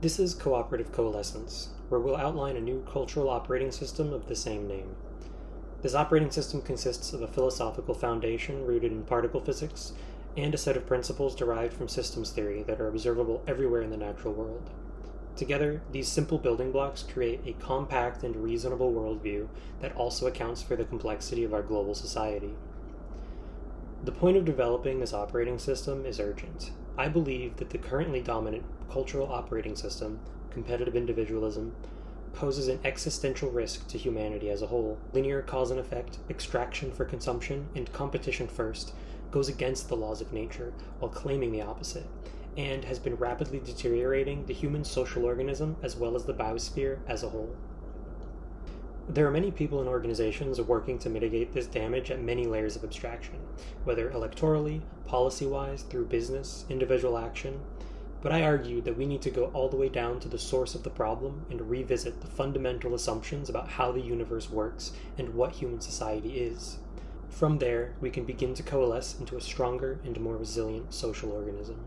This is Cooperative Coalescence, where we'll outline a new cultural operating system of the same name. This operating system consists of a philosophical foundation rooted in particle physics and a set of principles derived from systems theory that are observable everywhere in the natural world. Together, these simple building blocks create a compact and reasonable worldview that also accounts for the complexity of our global society. The point of developing this operating system is urgent. I believe that the currently dominant cultural operating system, competitive individualism, poses an existential risk to humanity as a whole. Linear cause and effect, extraction for consumption, and competition first goes against the laws of nature while claiming the opposite, and has been rapidly deteriorating the human social organism as well as the biosphere as a whole. There are many people and organizations working to mitigate this damage at many layers of abstraction, whether electorally, policy wise, through business, individual action. But I argue that we need to go all the way down to the source of the problem and revisit the fundamental assumptions about how the universe works and what human society is. From there, we can begin to coalesce into a stronger and more resilient social organism.